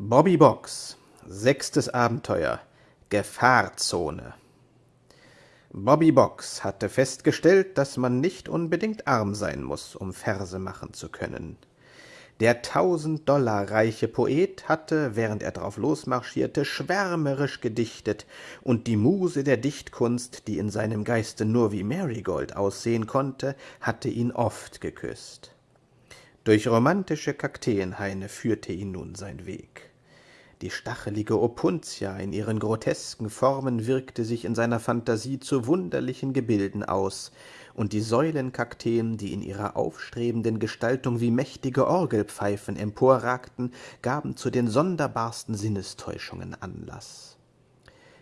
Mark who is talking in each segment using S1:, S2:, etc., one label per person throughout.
S1: Bobby Box Sechstes Abenteuer Gefahrzone Bobby Box hatte festgestellt, dass man nicht unbedingt arm sein muss, um Verse machen zu können. Der tausend-Dollar-reiche Poet hatte, während er drauf losmarschierte, schwärmerisch gedichtet, und die Muse der Dichtkunst, die in seinem Geiste nur wie Marigold aussehen konnte, hatte ihn oft geküsst. Durch romantische Kakteenhaine führte ihn nun sein Weg. Die stachelige Opuntia in ihren grotesken Formen wirkte sich in seiner Phantasie zu wunderlichen Gebilden aus, und die Säulenkakteen, die in ihrer aufstrebenden Gestaltung wie mächtige Orgelpfeifen emporragten, gaben zu den sonderbarsten Sinnestäuschungen Anlaß.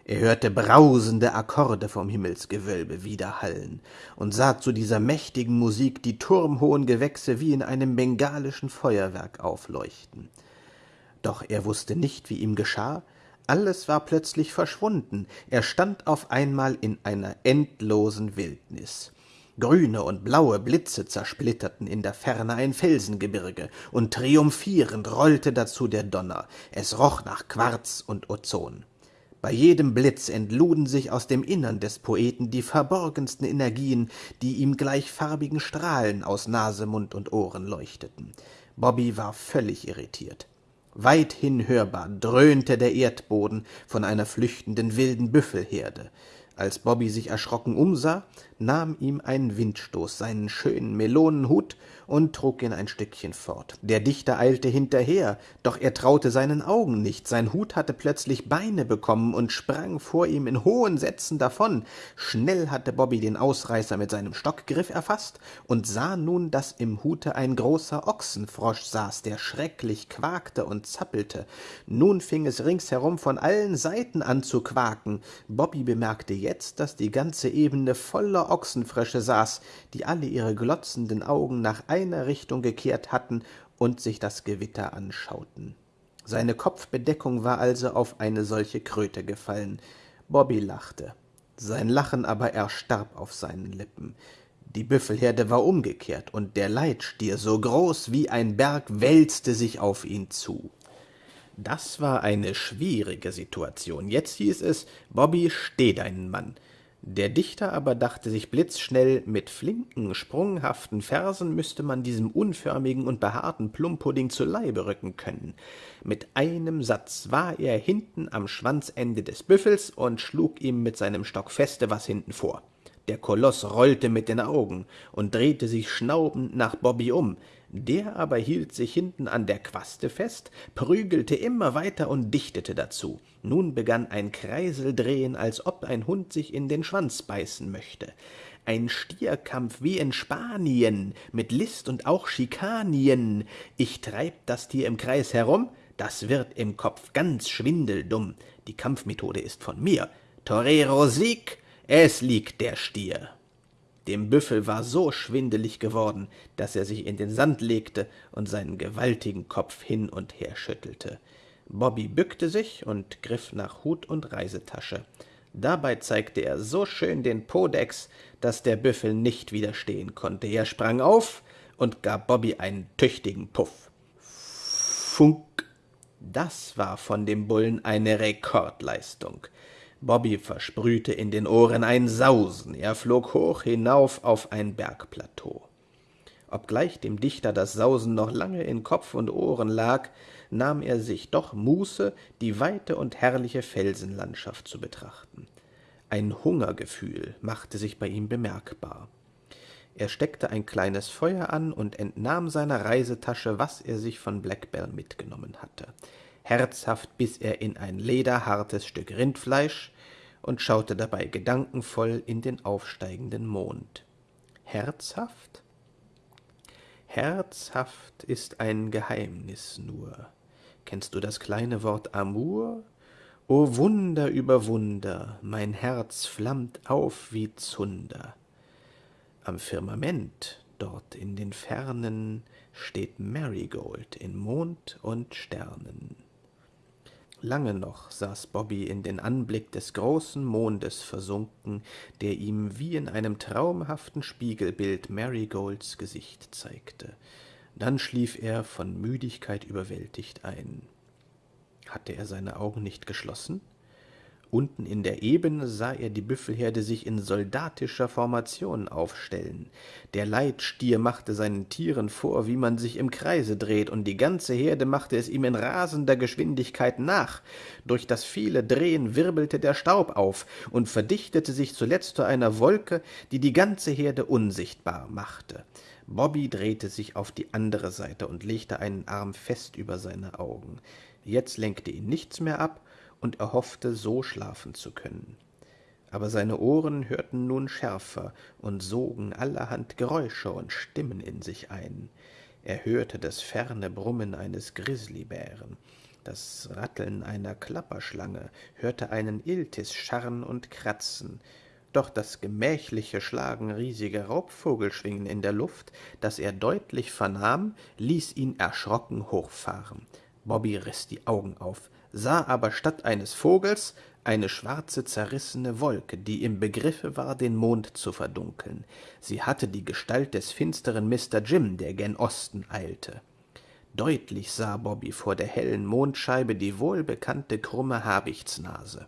S1: Er hörte brausende Akkorde vom Himmelsgewölbe widerhallen und sah zu dieser mächtigen Musik die turmhohen Gewächse wie in einem bengalischen Feuerwerk aufleuchten. Doch er wusste nicht, wie ihm geschah, alles war plötzlich verschwunden, er stand auf einmal in einer endlosen Wildnis. Grüne und blaue Blitze zersplitterten in der Ferne ein Felsengebirge, und triumphierend rollte dazu der Donner, es roch nach Quarz und Ozon. Bei jedem Blitz entluden sich aus dem Innern des Poeten die verborgensten Energien, die ihm gleich farbigen Strahlen aus Nase, Mund und Ohren leuchteten. Bobby war völlig irritiert. Weithin hörbar dröhnte der Erdboden von einer flüchtenden wilden Büffelherde. Als Bobby sich erschrocken umsah, nahm ihm ein Windstoß seinen schönen Melonenhut und trug ihn ein Stückchen fort. Der Dichter eilte hinterher, doch er traute seinen Augen nicht. Sein Hut hatte plötzlich Beine bekommen und sprang vor ihm in hohen Sätzen davon. Schnell hatte Bobby den Ausreißer mit seinem Stockgriff erfasst und sah nun, dass im Hute ein großer Ochsenfrosch saß, der schrecklich quakte und zappelte. Nun fing es ringsherum von allen Seiten an zu quaken. Bobby bemerkte jetzt, dass die ganze Ebene voller Ochsenfrösche saß, die alle ihre glotzenden Augen nach einer Richtung gekehrt hatten und sich das Gewitter anschauten. Seine Kopfbedeckung war also auf eine solche Kröte gefallen. Bobby lachte. Sein Lachen aber erstarb auf seinen Lippen. Die Büffelherde war umgekehrt, und der Leitstier, so groß wie ein Berg, wälzte sich auf ihn zu. Das war eine schwierige Situation. Jetzt hieß es, Bobby, steh deinen Mann. Der Dichter aber dachte sich blitzschnell, mit flinken, sprunghaften Versen müsste man diesem unförmigen und behaarten Plumpudding zu Leibe rücken können. Mit einem Satz war er hinten am Schwanzende des Büffels und schlug ihm mit seinem Stock feste was hinten vor. Der Koloß rollte mit den Augen und drehte sich schnaubend nach Bobby um. Der aber hielt sich hinten an der Quaste fest, prügelte immer weiter und dichtete dazu. Nun begann ein Kreiseldrehen, als ob ein Hund sich in den Schwanz beißen möchte. Ein Stierkampf wie in Spanien, mit List und auch Schikanien. Ich treib das Tier im Kreis herum, das wird im Kopf ganz schwindeldumm. Die Kampfmethode ist von mir. Torero Sieg, es liegt der Stier. Dem Büffel war so schwindelig geworden, dass er sich in den Sand legte und seinen gewaltigen Kopf hin und her schüttelte. Bobby bückte sich und griff nach Hut und Reisetasche. Dabei zeigte er so schön den Podex, dass der Büffel nicht widerstehen konnte. Er sprang auf und gab Bobby einen tüchtigen Puff. Funk! Das war von dem Bullen eine Rekordleistung. Bobby versprühte in den Ohren ein Sausen, er flog hoch hinauf auf ein Bergplateau. Obgleich dem Dichter das Sausen noch lange in Kopf und Ohren lag, nahm er sich doch Muße, die weite und herrliche Felsenlandschaft zu betrachten. Ein Hungergefühl machte sich bei ihm bemerkbar. Er steckte ein kleines Feuer an und entnahm seiner Reisetasche, was er sich von Blackbell mitgenommen hatte. Herzhaft biss er in ein lederhartes Stück Rindfleisch und schaute dabei gedankenvoll in den aufsteigenden Mond. Herzhaft? Herzhaft ist ein Geheimnis nur. Kennst du das kleine Wort Amour? O Wunder über Wunder, mein Herz flammt auf wie Zunder. Am Firmament, dort in den Fernen, steht Marigold in Mond und Sternen. Lange noch saß Bobby in den Anblick des großen Mondes versunken, der ihm wie in einem traumhaften Spiegelbild Marigolds Gesicht zeigte. Dann schlief er von Müdigkeit überwältigt ein. Hatte er seine Augen nicht geschlossen? Unten in der Ebene sah er die Büffelherde sich in soldatischer Formation aufstellen. Der Leitstier machte seinen Tieren vor, wie man sich im Kreise dreht, und die ganze Herde machte es ihm in rasender Geschwindigkeit nach. Durch das viele Drehen wirbelte der Staub auf und verdichtete sich zuletzt zu einer Wolke, die die ganze Herde unsichtbar machte. Bobby drehte sich auf die andere Seite und legte einen Arm fest über seine Augen. Jetzt lenkte ihn nichts mehr ab, und er hoffte, so schlafen zu können. Aber seine Ohren hörten nun schärfer und sogen allerhand Geräusche und Stimmen in sich ein. Er hörte das ferne Brummen eines Grizzlybären, das Ratteln einer Klapperschlange, hörte einen Iltis scharren und kratzen, doch das gemächliche Schlagen riesiger Raubvogelschwingen in der Luft, das er deutlich vernahm, ließ ihn erschrocken hochfahren. Bobby riß die Augen auf, sah aber statt eines Vogels eine schwarze, zerrissene Wolke, die im Begriffe war, den Mond zu verdunkeln. Sie hatte die Gestalt des finsteren Mr. Jim, der gen Osten eilte. Deutlich sah Bobby vor der hellen Mondscheibe die wohlbekannte krumme Habichtsnase.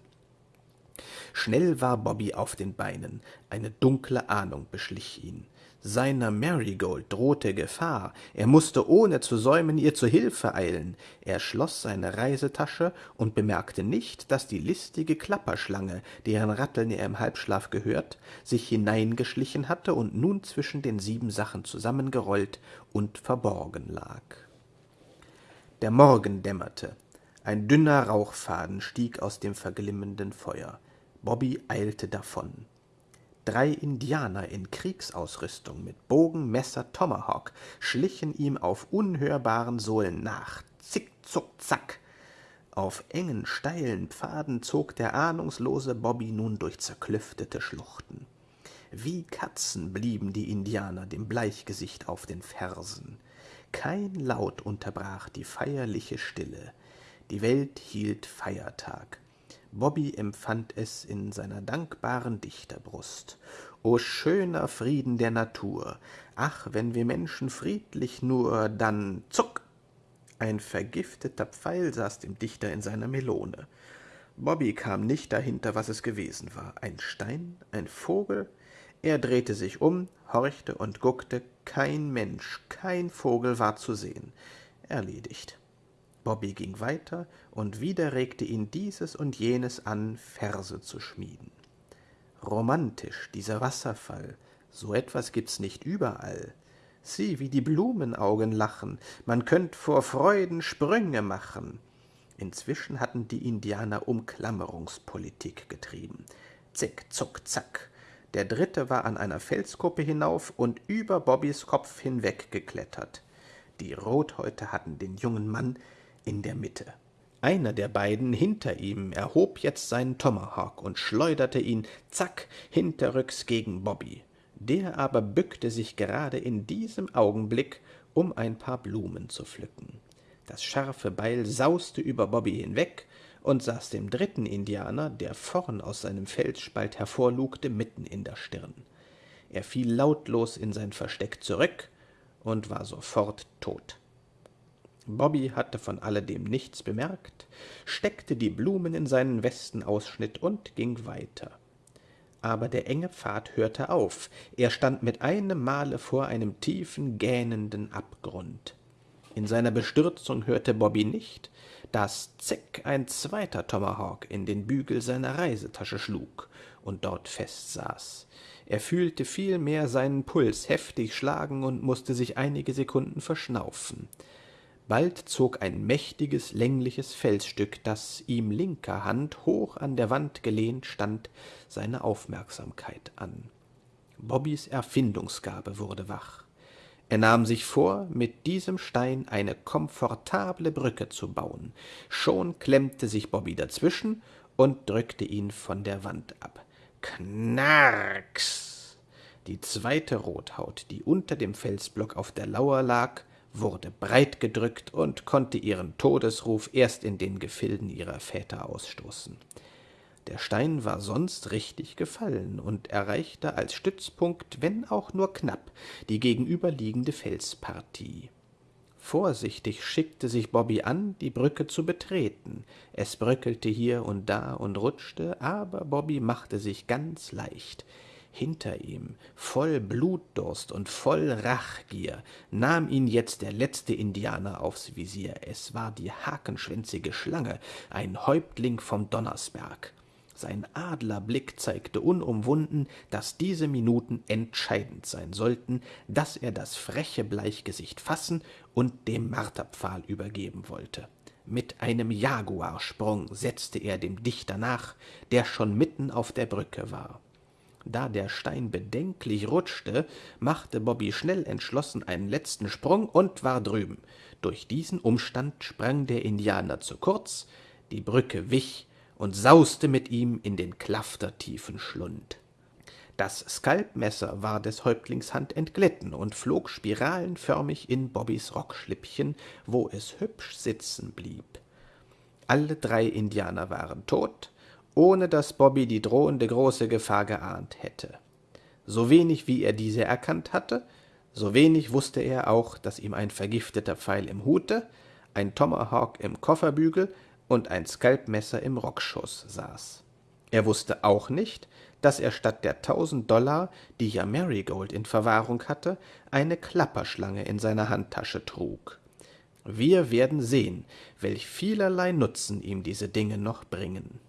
S1: Schnell war Bobby auf den Beinen, eine dunkle Ahnung beschlich ihn. Seiner Marigold drohte Gefahr, er musste ohne zu säumen ihr zu Hilfe eilen. Er schloss seine Reisetasche und bemerkte nicht, dass die listige Klapperschlange, deren Ratteln er im Halbschlaf gehört, sich hineingeschlichen hatte und nun zwischen den sieben Sachen zusammengerollt und verborgen lag. Der Morgen dämmerte. Ein dünner Rauchfaden stieg aus dem verglimmenden Feuer. Bobby eilte davon. Drei Indianer in Kriegsausrüstung mit Bogen, Messer, Tomahawk schlichen ihm auf unhörbaren Sohlen nach. Zick, zuck, zack. Auf engen, steilen Pfaden zog der ahnungslose Bobby nun durch zerklüftete Schluchten. Wie Katzen blieben die Indianer dem Bleichgesicht auf den Fersen. Kein Laut unterbrach die feierliche Stille. Die Welt hielt Feiertag. Bobby empfand es in seiner dankbaren Dichterbrust. O schöner Frieden der Natur! Ach, wenn wir Menschen friedlich nur, dann zuck! Ein vergifteter Pfeil saß dem Dichter in seiner Melone. Bobby kam nicht dahinter, was es gewesen war. Ein Stein, ein Vogel? Er drehte sich um, horchte und guckte. Kein Mensch, kein Vogel war zu sehen. Erledigt. Bobby ging weiter, und wieder regte ihn dieses und jenes an, Verse zu schmieden. Romantisch, dieser Wasserfall, so etwas gibt's nicht überall. Sieh, wie die Blumenaugen lachen, man könnt vor Freuden Sprünge machen. Inzwischen hatten die Indianer Umklammerungspolitik getrieben. Zick, zuck, zack. Der dritte war an einer Felskuppe hinauf und über Bobbys Kopf hinweg geklettert. Die Rothäute hatten den jungen Mann in der Mitte. Einer der beiden hinter ihm erhob jetzt seinen Tomahawk und schleuderte ihn zack hinterrücks gegen Bobby. Der aber bückte sich gerade in diesem Augenblick, um ein paar Blumen zu pflücken. Das scharfe Beil sauste über Bobby hinweg und saß dem dritten Indianer, der vorn aus seinem Felsspalt hervorlugte, mitten in der Stirn. Er fiel lautlos in sein Versteck zurück und war sofort tot. Bobby hatte von alledem nichts bemerkt, steckte die Blumen in seinen Westenausschnitt und ging weiter. Aber der enge Pfad hörte auf, er stand mit einem Male vor einem tiefen, gähnenden Abgrund. In seiner Bestürzung hörte Bobby nicht, dass Zick ein zweiter Tomahawk in den Bügel seiner Reisetasche schlug und dort festsaß. Er fühlte vielmehr seinen Puls heftig schlagen und musste sich einige Sekunden verschnaufen. Bald zog ein mächtiges, längliches Felsstück, das ihm linker Hand hoch an der Wand gelehnt stand, seine Aufmerksamkeit an. Bobbys Erfindungsgabe wurde wach. Er nahm sich vor, mit diesem Stein eine komfortable Brücke zu bauen. Schon klemmte sich Bobby dazwischen und drückte ihn von der Wand ab. Knarks! Die zweite Rothaut, die unter dem Felsblock auf der Lauer lag, wurde breit gedrückt und konnte ihren Todesruf erst in den Gefilden ihrer Väter ausstoßen. Der Stein war sonst richtig gefallen und erreichte als Stützpunkt, wenn auch nur knapp, die gegenüberliegende Felspartie. Vorsichtig schickte sich Bobby an, die Brücke zu betreten. Es bröckelte hier und da und rutschte, aber Bobby machte sich ganz leicht. Hinter ihm, voll Blutdurst und voll Rachgier, nahm ihn jetzt der letzte Indianer aufs Visier. Es war die hakenschwänzige Schlange, ein Häuptling vom Donnersberg. Sein Adlerblick zeigte unumwunden, dass diese Minuten entscheidend sein sollten, dass er das freche Bleichgesicht fassen und dem Marterpfahl übergeben wollte. Mit einem Jaguarsprung setzte er dem Dichter nach, der schon mitten auf der Brücke war. Da der Stein bedenklich rutschte, machte Bobby schnell entschlossen einen letzten Sprung und war drüben. Durch diesen Umstand sprang der Indianer zu kurz, die Brücke wich, und sauste mit ihm in den klaftertiefen Schlund. Das Skalpmesser war des Häuptlings Hand entglitten und flog spiralenförmig in Bobbys Rockschlippchen, wo es hübsch sitzen blieb. Alle drei Indianer waren tot, ohne dass Bobby die drohende große Gefahr geahnt hätte. So wenig wie er diese erkannt hatte, so wenig wusste er auch, dass ihm ein vergifteter Pfeil im Hute, ein Tomahawk im Kofferbügel und ein Skalpmesser im Rockschuß saß. Er wusste auch nicht, dass er statt der tausend Dollar, die ja Marigold in Verwahrung hatte, eine Klapperschlange in seiner Handtasche trug. Wir werden sehen, welch vielerlei Nutzen ihm diese Dinge noch bringen.